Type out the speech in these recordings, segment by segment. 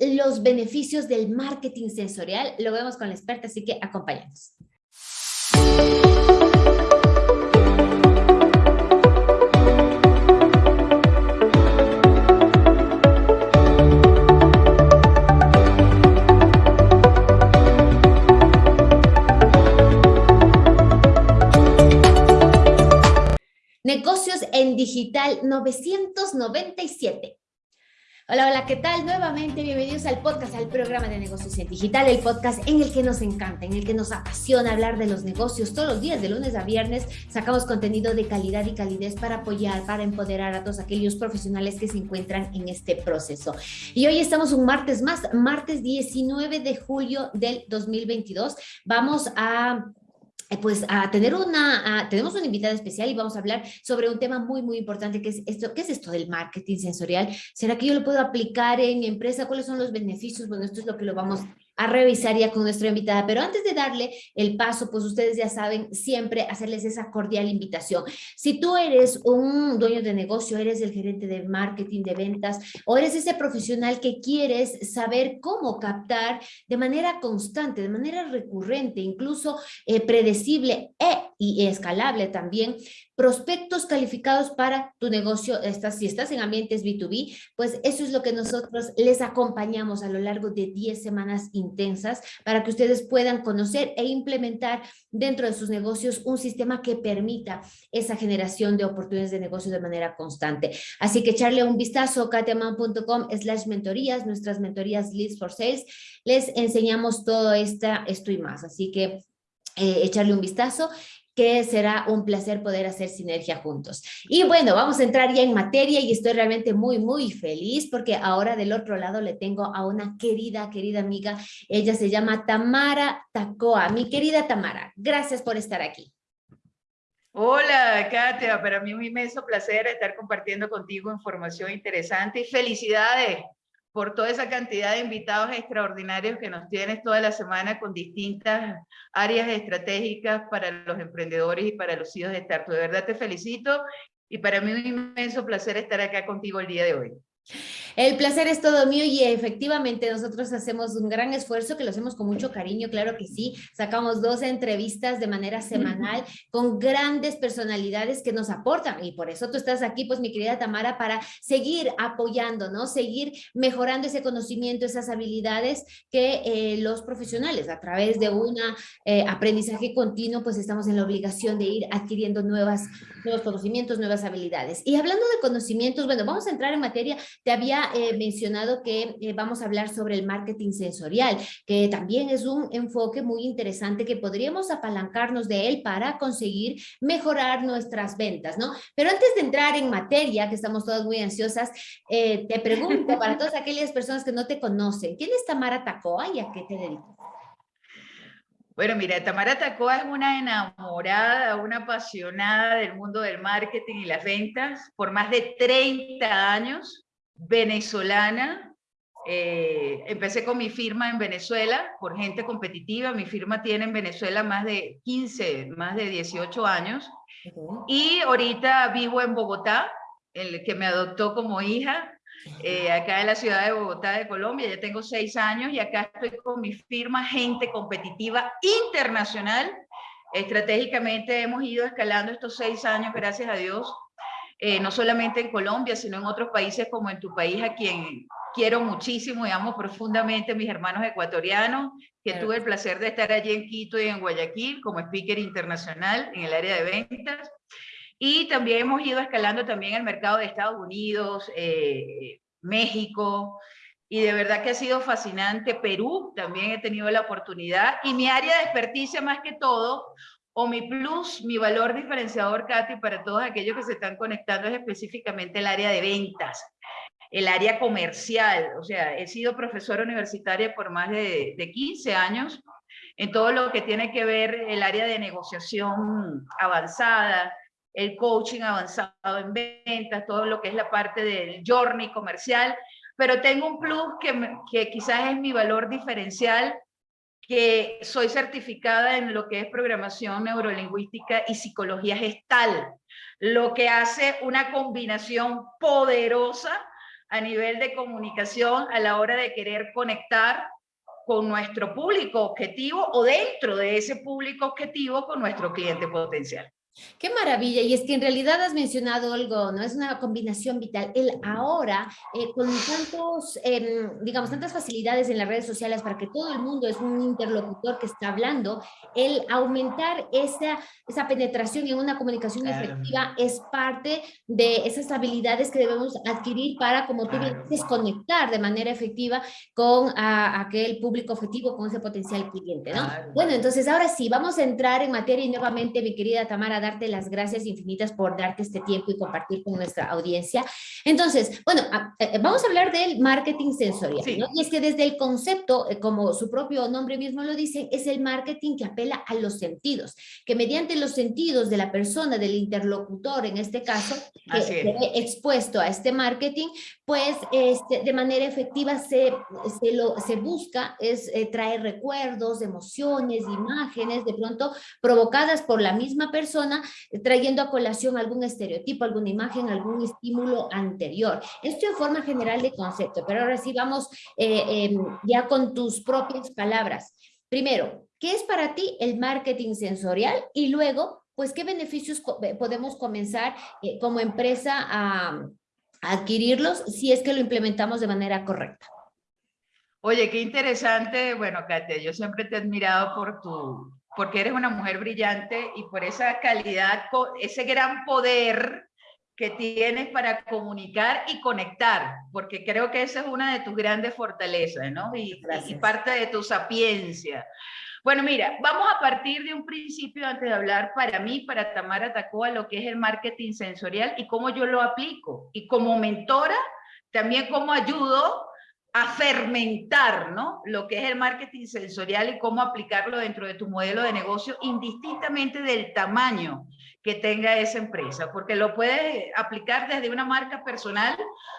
los beneficios del marketing sensorial. Lo vemos con la experta, así que acompáñanos. Negocios en Digital 997. Hola, hola, ¿qué tal? Nuevamente bienvenidos al podcast, al programa de negocios en digital, el podcast en el que nos encanta, en el que nos apasiona hablar de los negocios. Todos los días, de lunes a viernes, sacamos contenido de calidad y calidez para apoyar, para empoderar a todos aquellos profesionales que se encuentran en este proceso. Y hoy estamos un martes más, martes 19 de julio del 2022. Vamos a pues a tener una, tenemos una invitada especial y vamos a hablar sobre un tema muy, muy importante que es esto, ¿qué es esto del marketing sensorial? ¿Será que yo lo puedo aplicar en empresa? ¿Cuáles son los beneficios? Bueno, esto es lo que lo vamos a revisar ya con nuestra invitada. Pero antes de darle el paso, pues ustedes ya saben siempre hacerles esa cordial invitación. Si tú eres un dueño de negocio, eres el gerente de marketing, de ventas, o eres ese profesional que quieres saber cómo captar de manera constante, de manera recurrente, incluso eh, predecible e y escalable también, prospectos calificados para tu negocio, estás, si estás en ambientes B2B, pues eso es lo que nosotros les acompañamos a lo largo de 10 semanas intensas para que ustedes puedan conocer e implementar dentro de sus negocios un sistema que permita esa generación de oportunidades de negocio de manera constante. Así que echarle un vistazo katiaman.com slash mentorías, nuestras mentorías Leads for Sales, les enseñamos todo esta, esto y más. Así que eh, echarle un vistazo que será un placer poder hacer sinergia juntos. Y bueno, vamos a entrar ya en materia y estoy realmente muy, muy feliz porque ahora del otro lado le tengo a una querida, querida amiga. Ella se llama Tamara Tacoa. Mi querida Tamara, gracias por estar aquí. Hola, Katia. Para mí un inmenso placer estar compartiendo contigo información interesante y felicidades por toda esa cantidad de invitados extraordinarios que nos tienes toda la semana con distintas áreas estratégicas para los emprendedores y para los hijos de Startup. De verdad te felicito y para mí un inmenso placer estar acá contigo el día de hoy. El placer es todo mío y efectivamente nosotros hacemos un gran esfuerzo que lo hacemos con mucho cariño, claro que sí. Sacamos dos entrevistas de manera semanal con grandes personalidades que nos aportan y por eso tú estás aquí, pues mi querida Tamara, para seguir apoyando, ¿no? Seguir mejorando ese conocimiento, esas habilidades que eh, los profesionales a través de un eh, aprendizaje continuo, pues estamos en la obligación de ir adquiriendo nuevas, nuevos conocimientos, nuevas habilidades. Y hablando de conocimientos, bueno, vamos a entrar en materia te había eh, mencionado que eh, vamos a hablar sobre el marketing sensorial, que también es un enfoque muy interesante que podríamos apalancarnos de él para conseguir mejorar nuestras ventas, ¿no? Pero antes de entrar en materia, que estamos todas muy ansiosas, eh, te pregunto para todas aquellas personas que no te conocen, ¿quién es Tamara Tacoa y a qué te dedicas? Bueno, mira, Tamara Tacoa es una enamorada, una apasionada del mundo del marketing y las ventas por más de 30 años venezolana. Eh, empecé con mi firma en Venezuela por gente competitiva. Mi firma tiene en Venezuela más de 15, más de 18 años. Y ahorita vivo en Bogotá, el que me adoptó como hija, eh, acá en la ciudad de Bogotá de Colombia. Ya tengo seis años y acá estoy con mi firma Gente Competitiva Internacional. Estratégicamente hemos ido escalando estos seis años, gracias a Dios, eh, no solamente en Colombia, sino en otros países como en tu país, a quien quiero muchísimo y amo profundamente mis hermanos ecuatorianos, que tuve el placer de estar allí en Quito y en Guayaquil como speaker internacional en el área de ventas. Y también hemos ido escalando también el mercado de Estados Unidos, eh, México, y de verdad que ha sido fascinante. Perú también he tenido la oportunidad. Y mi área de experticia más que todo, o mi plus, mi valor diferenciador, Katy, para todos aquellos que se están conectando es específicamente el área de ventas, el área comercial. O sea, he sido profesora universitaria por más de, de 15 años en todo lo que tiene que ver el área de negociación avanzada, el coaching avanzado en ventas, todo lo que es la parte del journey comercial, pero tengo un plus que, que quizás es mi valor diferencial que soy certificada en lo que es programación neurolingüística y psicología gestal, lo que hace una combinación poderosa a nivel de comunicación a la hora de querer conectar con nuestro público objetivo o dentro de ese público objetivo con nuestro cliente potencial. Qué maravilla, y es que en realidad has mencionado algo, ¿no? Es una combinación vital. El ahora, eh, con tantos, em, digamos, tantas facilidades en las redes sociales para que todo el mundo es un interlocutor que está hablando, el aumentar esa, esa penetración en una comunicación efectiva es parte de esas habilidades que debemos adquirir para, como tú dices, conectar de manera efectiva con aquel público objetivo, con ese potencial cliente, ¿no? Bueno, entonces ahora sí, vamos a entrar en materia y nuevamente, mi querida Tamara, darte las gracias infinitas por darte este tiempo y compartir con nuestra audiencia. Entonces, bueno, eh, vamos a hablar del marketing sensorial, ¿no? Y es que desde el concepto, eh, como su propio nombre mismo lo dice, es el marketing que apela a los sentidos, que mediante los sentidos de la persona, del interlocutor en este caso, que expuesto a este marketing, pues este, de manera efectiva se, se, lo, se busca es eh, traer recuerdos, emociones, imágenes, de pronto provocadas por la misma persona trayendo a colación algún estereotipo, alguna imagen, algún estímulo anterior. Esto en forma general de concepto, pero ahora sí vamos eh, em, ya con tus propias palabras. Primero, ¿qué es para ti el marketing sensorial? Y luego, pues, ¿qué beneficios podemos comenzar eh, como empresa a adquirirlos si es que lo implementamos de manera correcta? Oye, qué interesante. Bueno, Katia, yo siempre te he admirado por tu, porque eres una mujer brillante y por esa calidad, ese gran poder que tienes para comunicar y conectar, porque creo que esa es una de tus grandes fortalezas, ¿no? Y, y, parte de tu sapiencia. Bueno, mira, vamos a partir de un principio antes de hablar para mí, para Tamara Tacoa, lo que es el marketing sensorial y cómo yo lo aplico. Y como mentora, también cómo ayudo a fermentar ¿no? lo que es el marketing sensorial y cómo aplicarlo dentro de tu modelo de negocio indistintamente del tamaño que tenga esa empresa, porque lo puedes aplicar desde una marca personal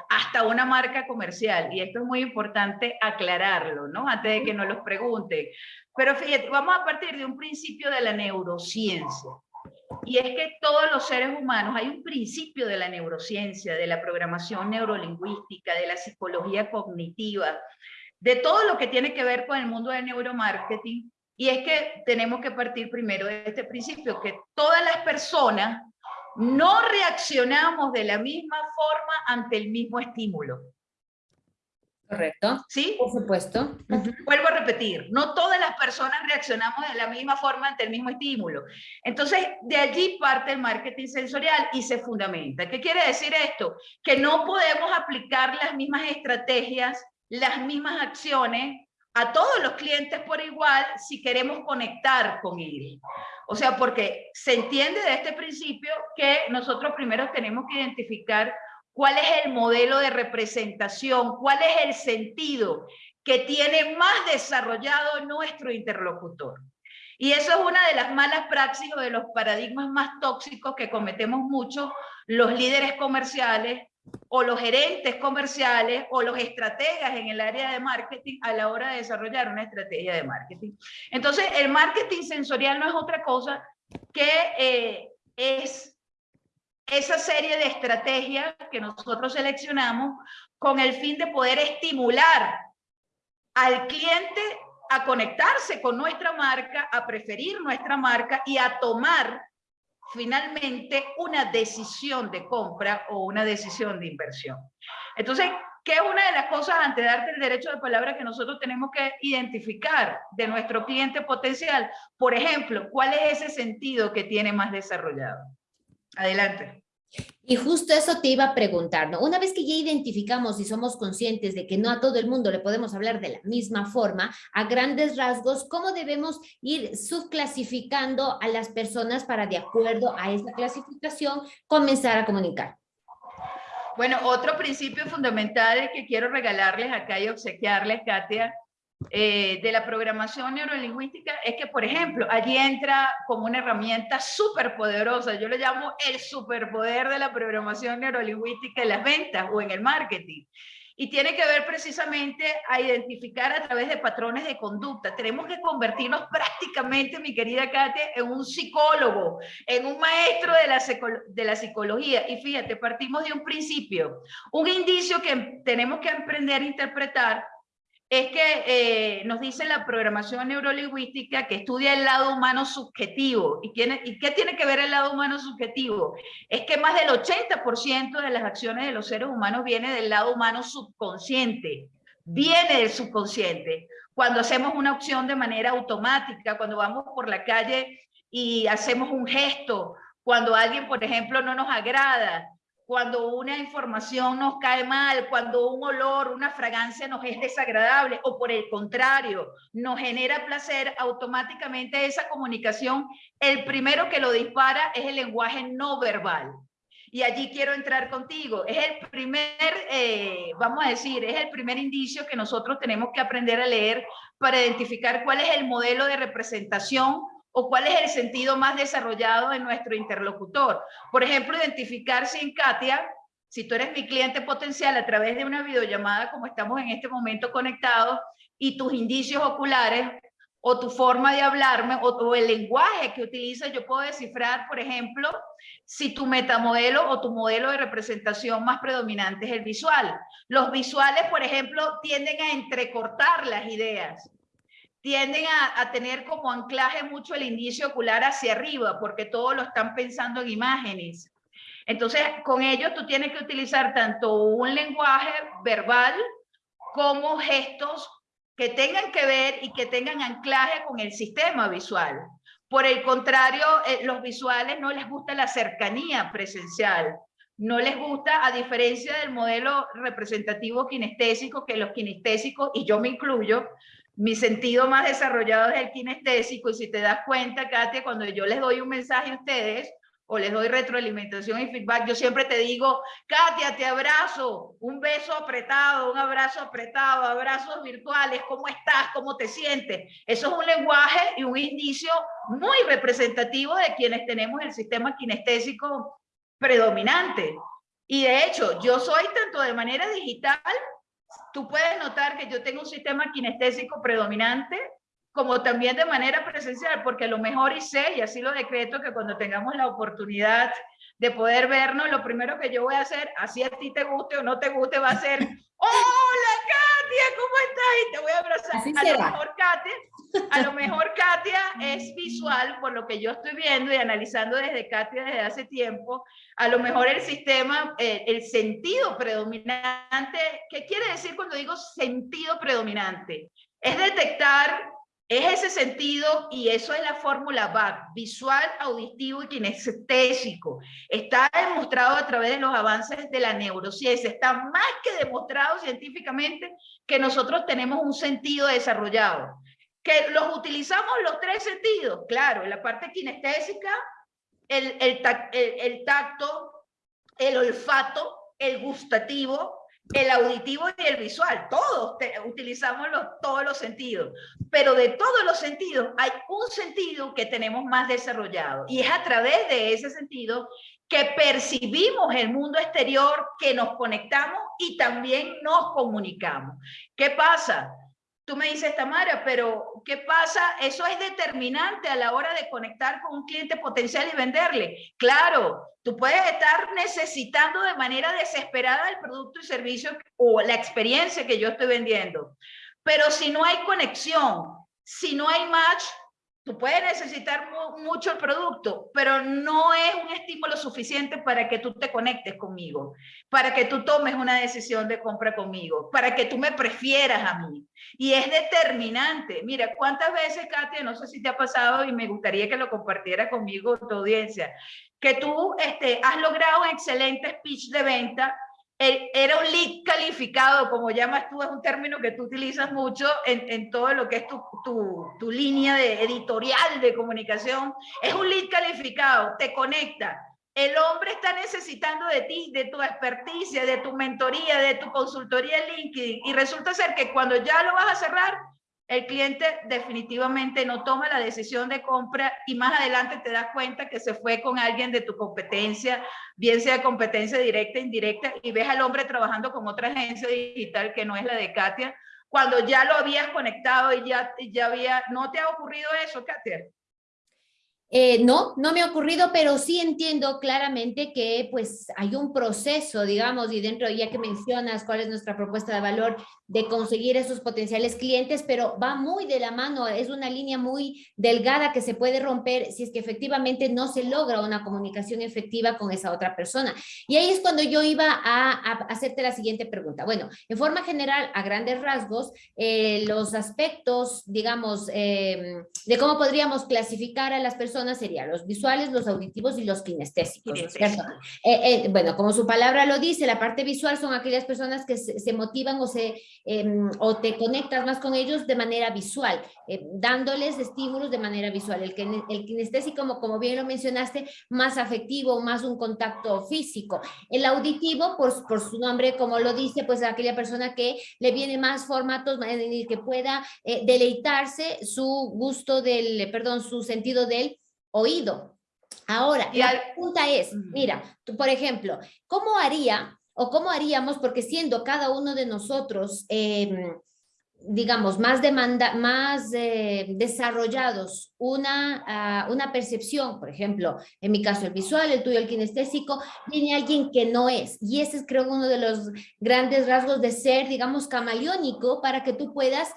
hasta una marca comercial y esto es muy importante aclararlo, ¿no? Antes de que nos los pregunten. Pero fíjate, vamos a partir de un principio de la neurociencia. Y es que todos los seres humanos, hay un principio de la neurociencia, de la programación neurolingüística, de la psicología cognitiva, de todo lo que tiene que ver con el mundo del neuromarketing, y es que tenemos que partir primero de este principio, que todas las personas no reaccionamos de la misma forma ante el mismo estímulo. Correcto. ¿Sí? Por supuesto. Vuelvo a repetir, no todas las personas reaccionamos de la misma forma ante el mismo estímulo. Entonces, de allí parte el marketing sensorial y se fundamenta. ¿Qué quiere decir esto? Que no podemos aplicar las mismas estrategias, las mismas acciones a todos los clientes por igual si queremos conectar con ellos. O sea, porque se entiende de este principio que nosotros primero tenemos que identificar cuál es el modelo de representación, cuál es el sentido que tiene más desarrollado nuestro interlocutor. Y eso es una de las malas praxis o de los paradigmas más tóxicos que cometemos mucho los líderes comerciales o los gerentes comerciales o los estrategas en el área de marketing a la hora de desarrollar una estrategia de marketing. Entonces, el marketing sensorial no es otra cosa que eh, es esa serie de estrategias que nosotros seleccionamos con el fin de poder estimular al cliente a conectarse con nuestra marca, a preferir nuestra marca y a tomar finalmente una decisión de compra o una decisión de inversión. Entonces, ¿qué es una de las cosas antes de darte el derecho de palabra que nosotros tenemos que identificar de nuestro cliente potencial? Por ejemplo, ¿cuál es ese sentido que tiene más desarrollado? Adelante. Y justo eso te iba a preguntar, ¿no? Una vez que ya identificamos y somos conscientes de que no a todo el mundo le podemos hablar de la misma forma, a grandes rasgos, ¿cómo debemos ir subclasificando a las personas para, de acuerdo a esa clasificación, comenzar a comunicar? Bueno, otro principio fundamental que quiero regalarles acá y obsequiarles, Katia, eh, de la programación neurolingüística es que, por ejemplo, allí entra como una herramienta súper poderosa, yo le llamo el superpoder de la programación neurolingüística en las ventas o en el marketing, y tiene que ver precisamente a identificar a través de patrones de conducta. Tenemos que convertirnos prácticamente, mi querida Katia, en un psicólogo, en un maestro de la, de la psicología. Y fíjate, partimos de un principio, un indicio que tenemos que aprender a interpretar es que eh, nos dice la programación neurolingüística que estudia el lado humano subjetivo. ¿Y, ¿Y qué tiene que ver el lado humano subjetivo? Es que más del 80% de las acciones de los seres humanos viene del lado humano subconsciente, viene del subconsciente. Cuando hacemos una opción de manera automática, cuando vamos por la calle y hacemos un gesto, cuando alguien, por ejemplo, no nos agrada, cuando una información nos cae mal, cuando un olor, una fragancia nos es desagradable o por el contrario, nos genera placer, automáticamente esa comunicación, el primero que lo dispara es el lenguaje no verbal. Y allí quiero entrar contigo. Es el primer, eh, vamos a decir, es el primer indicio que nosotros tenemos que aprender a leer para identificar cuál es el modelo de representación o cuál es el sentido más desarrollado en nuestro interlocutor. Por ejemplo, identificar si en Katia, si tú eres mi cliente potencial a través de una videollamada como estamos en este momento conectados y tus indicios oculares o tu forma de hablarme o, el lenguaje que utilizas, yo puedo descifrar, por ejemplo, si tu metamodelo o tu modelo de representación más predominante es el visual. Los visuales, por ejemplo, tienden a entrecortar las ideas tienden a, tener como anclaje mucho el indicio ocular hacia arriba, porque todos lo están pensando en imágenes. Entonces, con ello tú tienes que utilizar tanto un lenguaje verbal como gestos que tengan que ver y que tengan anclaje con el sistema visual. Por el contrario, eh, los visuales no les gusta la cercanía presencial, no les gusta, a diferencia del modelo representativo kinestésico, que los kinestésicos, y yo me incluyo, mi sentido más desarrollado es el kinestésico y si te das cuenta, Katia, cuando yo les doy un mensaje a ustedes o les doy retroalimentación y feedback, yo siempre te digo, Katia, te abrazo, un beso apretado, un abrazo apretado, abrazos virtuales, ¿cómo estás? ¿Cómo te sientes? Eso es un lenguaje y un indicio muy representativo de quienes tenemos el sistema kinestésico predominante. Y de hecho, yo soy tanto de manera digital tú puedes notar que yo tengo un sistema kinestésico predominante, como también de manera presencial, porque lo mejor y sé, y así lo decreto, que cuando tengamos la oportunidad de poder vernos, lo primero que yo voy a hacer, así a ti te guste o no te guste, va a ser, hola ¿cómo estás? Y te voy a abrazar. a lo mejor Katia, a lo mejor Katia es visual, por lo que yo estoy viendo y analizando desde Katia desde hace tiempo, a lo mejor el sistema, eh, el sentido predominante, ¿qué quiere decir cuando digo sentido predominante? Es detectar es ese sentido y eso es la fórmula VAC, visual, auditivo y kinestésico. Está demostrado a través de los avances de la neurociencia, está más que demostrado científicamente que nosotros tenemos un sentido desarrollado. Que los utilizamos los tres sentidos, claro, en la parte kinestésica, el, el tacto, el olfato, el gustativo el auditivo y el visual, todos utilizamos los, todos los sentidos, pero de todos los sentidos hay un sentido que tenemos más desarrollado y es a través de ese sentido que percibimos el mundo exterior, que nos conectamos y también nos comunicamos. ¿Qué pasa? Tú me dices, Tamara, pero ¿qué pasa? Eso es determinante a la hora de conectar con un cliente potencial y venderle. Claro, tú puedes estar necesitando de manera desesperada el producto y servicio o la experiencia que yo estoy vendiendo. Pero si no hay conexión, si no hay match, Tú puedes necesitar mucho el producto, pero no es un estímulo suficiente para que tú te conectes conmigo, para que tú tomes una decisión de compra conmigo, para que tú me prefieras a mí. Y es determinante. Mira, ¿cuántas veces, Katia, no sé si te ha pasado y me gustaría que lo compartiera conmigo tu audiencia, que tú este, has logrado un excelente speech de venta era un lead calificado, como llamas tú, es un término que tú utilizas mucho en, en todo lo que es tu, tu, tu, línea de editorial de comunicación. Es un lead calificado, te conecta. El hombre está necesitando de ti, de tu experticia, de tu mentoría, de tu consultoría en LinkedIn. Y resulta ser que cuando ya lo vas a cerrar, el cliente definitivamente no toma la decisión de compra y más adelante te das cuenta que se fue con alguien de tu competencia, bien sea competencia directa, indirecta, y ves al hombre trabajando con otra agencia digital que no es la de Katia, cuando ya lo habías conectado y ya, ya había, ¿no te ha ocurrido eso, Katia? Eh, no, no me ha ocurrido, pero sí entiendo claramente que pues hay un proceso, digamos, y dentro, ya que mencionas cuál es nuestra propuesta de valor, de conseguir esos potenciales clientes, pero va muy de la mano, es una línea muy delgada que se puede romper si es que efectivamente no se logra una comunicación efectiva con esa otra persona. Y ahí es cuando yo iba a, hacerte la siguiente pregunta. Bueno, en forma general, a grandes rasgos, eh, los aspectos, digamos, em, de cómo podríamos clasificar a las personas serían los visuales, los auditivos y los kinestésicos, eh, eh, bueno, como su palabra lo dice, la parte visual son aquellas personas que se, motivan o, se, em, o te conectas más con ellos de manera visual, eh, dándoles estímulos de manera visual. El, el kinestésico, como, como bien lo mencionaste, más afectivo, más un contacto físico. El auditivo, por, por su nombre, como lo dice, pues aquella persona que le viene más formatos en el que pueda deleitarse su gusto del, perdón, su sentido del oído. Ahora, la pregunta es, mira, tú, por ejemplo, ¿cómo haría o cómo haríamos, porque siendo cada uno de nosotros, em, digamos, más demanda, más eh, desarrollados una, ah, una percepción, por ejemplo, en mi caso el visual, el tuyo el kinestésico, viene alguien que no es. Y ese es creo uno de los grandes rasgos de ser, digamos, camaleónico para que tú puedas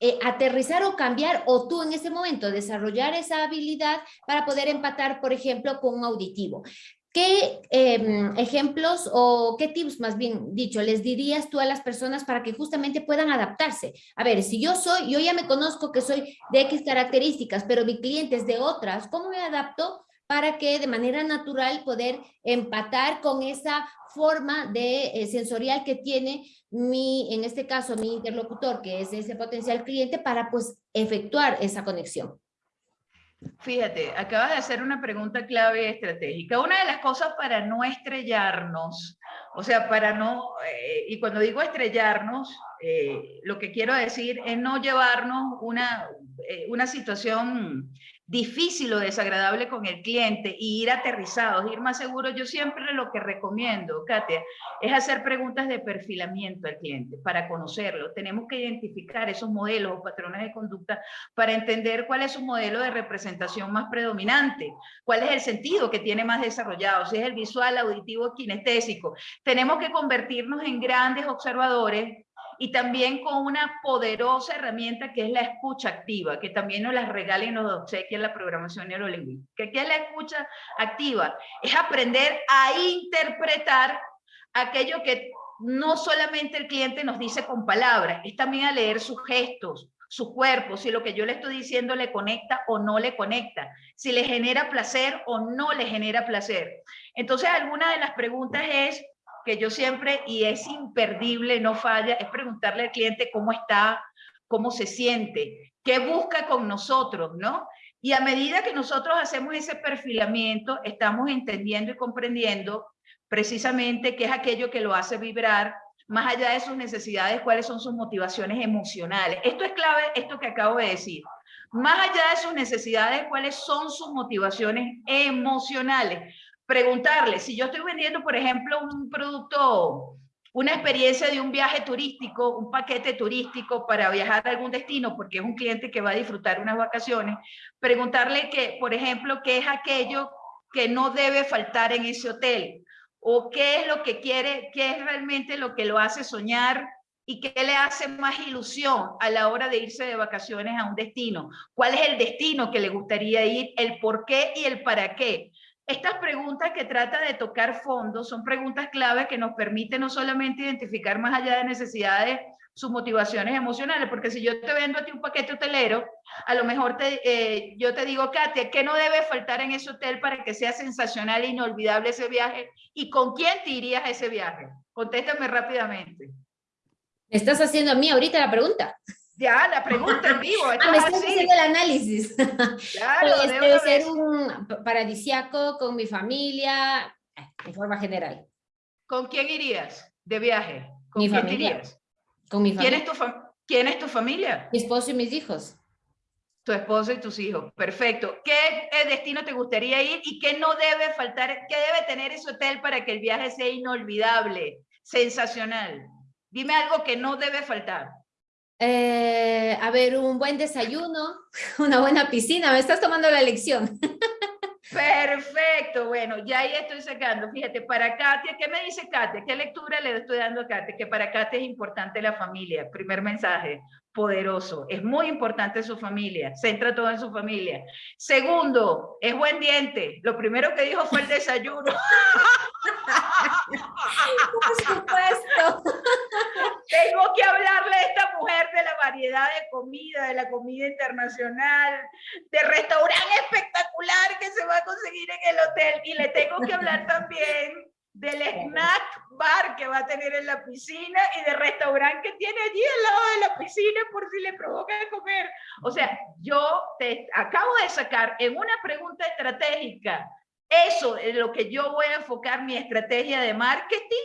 eh, aterrizar o cambiar o tú en ese momento desarrollar esa habilidad para poder empatar, por ejemplo, con un auditivo. ¿Qué em, ejemplos o qué tips, más bien dicho, les dirías tú a las personas para que justamente puedan adaptarse? A ver, si yo soy, yo ya me conozco que soy de X características, pero mi cliente es de otras, ¿cómo me adapto para que de manera natural poder empatar con esa forma de eh, sensorial que tiene mi, en este caso, mi interlocutor, que es ese potencial cliente, para pues efectuar esa conexión. Fíjate, acabas de hacer una pregunta clave estratégica. Una de las cosas para no estrellarnos, o sea, para no, eh, y cuando digo estrellarnos, eh, lo que quiero decir es no llevarnos una, una situación difícil o desagradable con el cliente y ir aterrizados, ir más seguros, yo siempre lo que recomiendo, Katia, es hacer preguntas de perfilamiento al cliente para conocerlo. Tenemos que identificar esos modelos o patrones de conducta para entender cuál es su modelo de representación más predominante, cuál es el sentido que tiene más desarrollado, si es el visual, auditivo, kinestésico. Tenemos que convertirnos en grandes observadores y también con una poderosa herramienta que es la escucha activa, que también nos la regala y nos obsequia en la programación neurolingüística. ¿Qué es la escucha activa? Es aprender a interpretar aquello que no solamente el cliente nos dice con palabras, es también a leer sus gestos, su cuerpo, si lo que yo le estoy diciendo le conecta o no le conecta, si le genera placer o no le genera placer. Entonces, alguna de las preguntas es, que yo siempre, y es imperdible, no falla, es preguntarle al cliente cómo está, cómo se siente, qué busca con nosotros, ¿no? Y a medida que nosotros hacemos ese perfilamiento, estamos entendiendo y comprendiendo precisamente qué es aquello que lo hace vibrar, más allá de sus necesidades, cuáles son sus motivaciones emocionales. Esto es clave, esto que acabo de decir. Más allá de sus necesidades, cuáles son sus motivaciones emocionales preguntarle, si yo estoy vendiendo, por ejemplo, un producto, una experiencia de un viaje turístico, un paquete turístico para viajar a algún destino, porque es un cliente que va a disfrutar unas vacaciones, preguntarle que, por ejemplo, qué es aquello que no debe faltar en ese hotel, o qué es lo que quiere, qué es realmente lo que lo hace soñar y qué le hace más ilusión a la hora de irse de vacaciones a un destino. ¿Cuál es el destino que le gustaría ir? El por qué y el para qué. Estas preguntas que trata de tocar fondo son preguntas clave que nos permiten no solamente identificar más allá de necesidades sus motivaciones emocionales, porque si yo te vendo a ti un paquete hotelero, a lo mejor te, eh, yo te digo, Katia, ¿qué no debe faltar en ese hotel para que sea sensacional e inolvidable ese viaje? ¿Y con quién te irías a ese viaje? Contéstame rápidamente. ¿Me estás haciendo a mí ahorita la pregunta? Ya, la pregunta en vivo. ah, me estás haciendo el análisis. Claro, pues, debe ser un paradisiaco con mi familia, eh, en forma general. ¿Con quién irías de viaje? ¿Con mi quién familia. Irías? Con mi familia. ¿Quién es tu, ¿Quién es tu familia? Mi esposo y mis hijos. Tu esposo y tus hijos. Perfecto. ¿Qué eh, destino te gustaría ir y qué no debe faltar, qué debe tener ese hotel para que el viaje sea inolvidable, sensacional? Dime algo que no debe faltar. Eh, a ver, un buen desayuno, una buena piscina. Me estás tomando la lección. Perfecto, bueno, ya ahí estoy sacando. Fíjate, para Katia, ¿qué me dice Katia? ¿Qué lectura le estoy dando a Katia? Que para Katia es importante la familia. Primer mensaje, poderoso. Es muy importante su familia. Centra todo en su familia. Segundo, es buen diente. Lo primero que dijo fue el desayuno. Por supuesto. Tengo que hablarle a esta mujer de la variedad de comida, de la comida internacional, de restaurante espectacular que se va a conseguir en el hotel. Y le tengo que hablar también del snack bar que va a tener en la piscina y del restaurante que tiene allí al lado de la piscina por si le provoca comer. O sea, yo te acabo de sacar en una pregunta estratégica eso es lo que yo voy a enfocar mi estrategia de marketing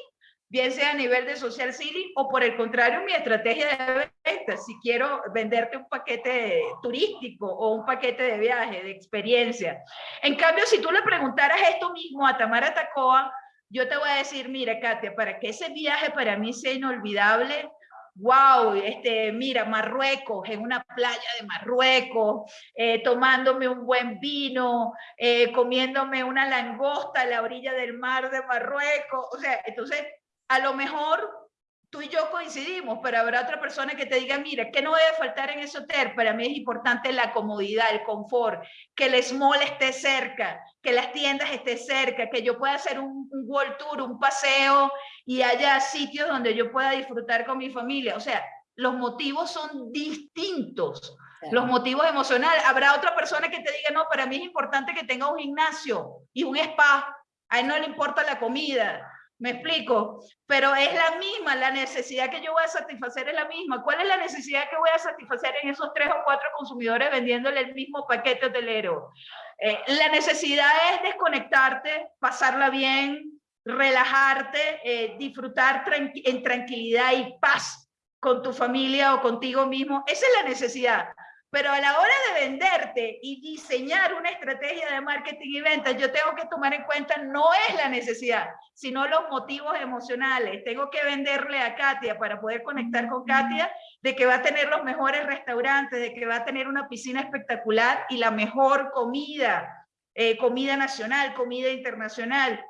bien sea a nivel de social selling o por el contrario mi estrategia de venta, si quiero venderte un paquete turístico o un paquete de viaje, de experiencia. En cambio, si tú le preguntaras esto mismo a Tamara Tacoa, yo te voy a decir, mira Katia, para que ese viaje para mí sea inolvidable, wow, este, mira, Marruecos, en una playa de Marruecos, eh, tomándome un buen vino, eh, comiéndome una langosta a la orilla del mar de Marruecos, o sea, entonces a lo mejor tú y yo coincidimos, pero habrá otra persona que te diga, mira, ¿qué no debe faltar en ese hotel? Para mí es importante la comodidad, el confort, que el small esté cerca, que las tiendas estén cerca, que yo pueda hacer un, un world tour, un paseo y haya sitios donde yo pueda disfrutar con mi familia. O sea, los motivos son distintos. Los motivos emocionales. Habrá otra persona que te diga, no, para mí es importante que tenga un gimnasio y un spa. A él no le importa la comida me explico, pero es la misma, la necesidad que yo voy a satisfacer es la misma. ¿Cuál es la necesidad que voy a satisfacer en esos tres o cuatro consumidores vendiéndole el mismo paquete hotelero? Eh, la necesidad es desconectarte, pasarla bien, relajarte, eh, disfrutar en tranquilidad y paz con tu familia o contigo mismo. Esa es la necesidad. Pero a la hora de venderte y diseñar una estrategia de marketing y ventas, yo tengo que tomar en cuenta no es la necesidad, sino los motivos emocionales. Tengo que venderle a Katia para poder conectar con Katia de que va a tener los mejores restaurantes, de que va a tener una piscina espectacular y la mejor comida, eh, comida nacional, comida internacional.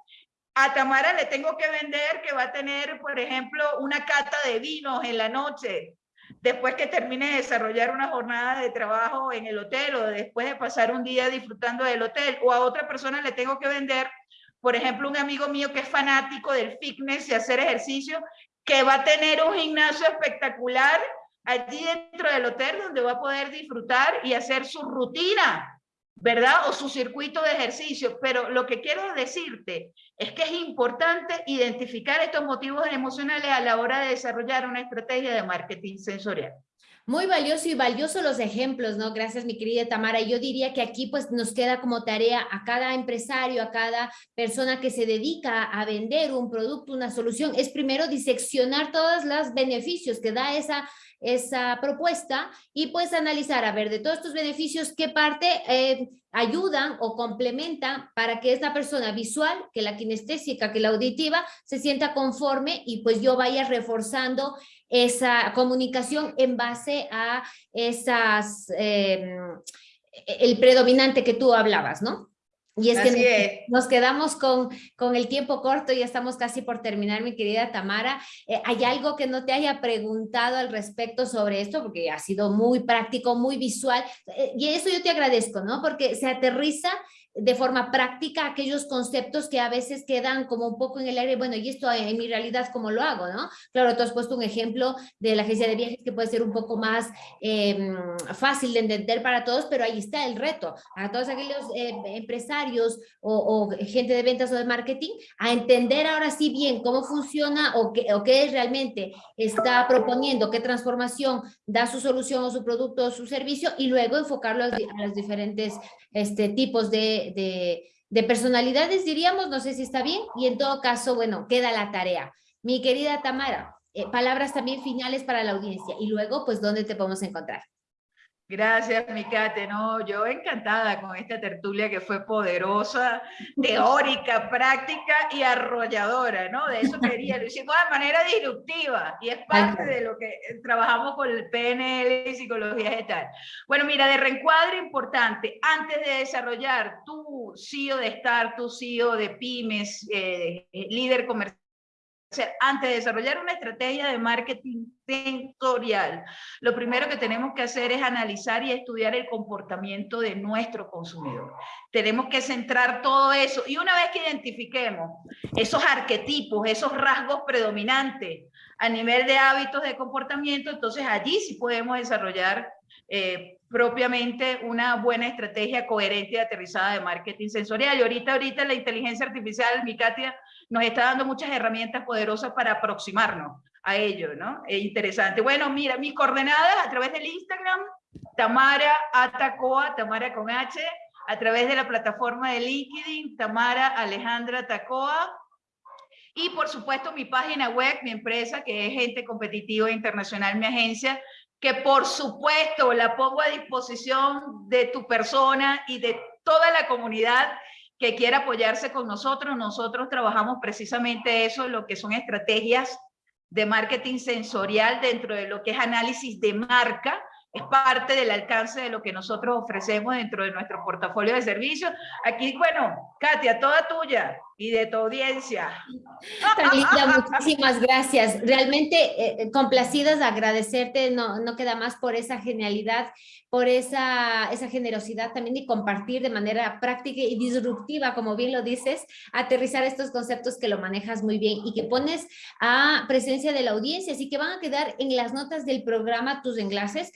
A Tamara le tengo que vender que va a tener, por ejemplo, una cata de vinos en la noche, después que termine de desarrollar una jornada de trabajo en el hotel o después de pasar un día disfrutando del hotel o a otra persona le tengo que vender, por ejemplo, un amigo mío que es fanático del fitness y hacer ejercicio, que va a tener un gimnasio espectacular allí dentro del hotel donde va a poder disfrutar y hacer su rutina ¿verdad? O su circuito de ejercicio. Pero lo que quiero decirte es que es importante identificar estos motivos emocionales a la hora de desarrollar una estrategia de marketing sensorial. Muy valioso y valioso los ejemplos, ¿no? Gracias, mi querida Tamara. Yo diría que aquí pues nos queda como tarea a cada empresario, a cada persona que se dedica a vender un producto, una solución, es primero diseccionar todos los beneficios que da esa esa propuesta y pues analizar, a ver, de todos estos beneficios, qué parte eh, ayudan o complementan para que esta persona visual, que la kinestésica, que la auditiva, se sienta conforme y pues yo vaya reforzando esa comunicación en base a esas, em, el predominante que tú hablabas, ¿no? Y es que nos, quedamos con, con el tiempo corto, ya estamos casi por terminar, mi querida Tamara. Eh, ¿Hay algo que no te haya preguntado al respecto sobre esto? Porque ha sido muy práctico, muy visual. Eh, y eso yo te agradezco, ¿no? Porque se aterriza de forma práctica aquellos conceptos que a veces quedan como un poco en el aire, bueno, y esto en mi realidad, ¿cómo lo hago? ¿no? Claro, tú has puesto un ejemplo de la agencia de viajes que puede ser un poco más em, fácil de entender para todos, pero ahí está el reto, a todos aquellos eh, empresarios o, gente de ventas o de marketing, a entender ahora sí bien cómo funciona o qué, realmente está proponiendo, qué transformación da su solución o su producto o su servicio, y luego enfocarlo a, a los diferentes este, tipos de, de, personalidades, diríamos, no sé si está bien, y en todo caso, bueno, queda la tarea. Mi querida Tamara, eh, palabras también finales para la audiencia y luego, pues, ¿dónde te podemos encontrar? Gracias, Mikate. No, yo encantada con esta tertulia que fue poderosa, teórica, práctica y arrolladora, ¿no? De eso quería, lo hicimos de manera disruptiva y es parte de lo que trabajamos con el PNL y psicología gestal. Bueno, mira, de reencuadre importante, antes de desarrollar tu CEO de Star, tu CEO de pymes, eh, líder comercial, antes de desarrollar una estrategia de marketing sensorial, lo primero que tenemos que hacer es analizar y estudiar el comportamiento de nuestro consumidor. Tenemos que centrar todo eso y una vez que identifiquemos esos arquetipos, esos rasgos predominantes a nivel de hábitos de comportamiento, entonces allí sí podemos desarrollar eh, propiamente una buena estrategia coherente y aterrizada de marketing sensorial. Y ahorita, ahorita la inteligencia artificial, mi Katia, nos está dando muchas herramientas poderosas para aproximarnos a ello, ¿no? Es interesante. Bueno, mira, mis coordenadas a través del Instagram, Tamara Atacoa, Tamara con H, a través de la plataforma de LinkedIn, Tamara Alejandra Tacoa, y por supuesto mi página web, mi empresa, que es Gente Competitiva Internacional, mi agencia, que por supuesto la pongo a disposición de tu persona y de toda la comunidad que quiera apoyarse con nosotros. Nosotros trabajamos precisamente eso, lo que son estrategias de marketing sensorial dentro de lo que es análisis de marca, es parte del alcance de lo que nosotros ofrecemos dentro de nuestro portafolio de servicios. Aquí, bueno, Katia, toda tuya y de tu audiencia. muchísimas gracias. Realmente eh, complacidas, agradecerte, no, no queda más por esa genialidad por esa, esa generosidad también de compartir de manera práctica y disruptiva, como bien lo dices, aterrizar estos conceptos que lo manejas muy bien y que pones a presencia de la audiencia, así que van a quedar en las notas del programa tus enlaces.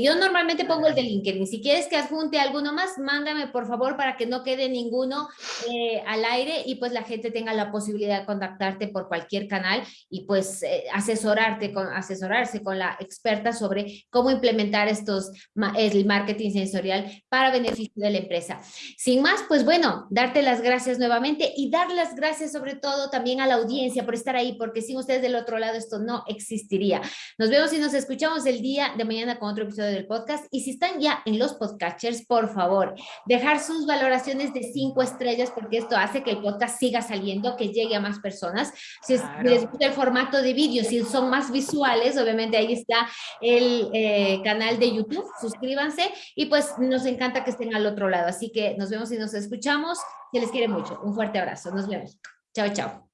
Yo normalmente pongo el de LinkedIn, si quieres que adjunte alguno más, mándame por favor para que no quede ninguno eh, al aire y pues la gente tenga la posibilidad de contactarte por cualquier canal y pues eh, asesorarte con, asesorarse con la experta sobre cómo implementar estos el marketing sensorial para beneficio de la empresa. Sin más, pues bueno, darte las gracias nuevamente y dar las gracias sobre todo también a la audiencia por estar ahí, porque sin ustedes del otro lado esto no existiría. Nos vemos y nos escuchamos el día de mañana con otro episodio del podcast y si están ya en los podcasters, por favor, dejar sus valoraciones de cinco estrellas porque esto hace que el podcast siga saliendo, que llegue a más personas. Si les gusta el formato de vídeo, si son más visuales, obviamente ahí está el eh, canal de YouTube, suscríbanse y pues nos encanta que estén al otro lado. Así que nos vemos y nos escuchamos. Se les quiere mucho. Un fuerte abrazo. Nos vemos. Chao, chao.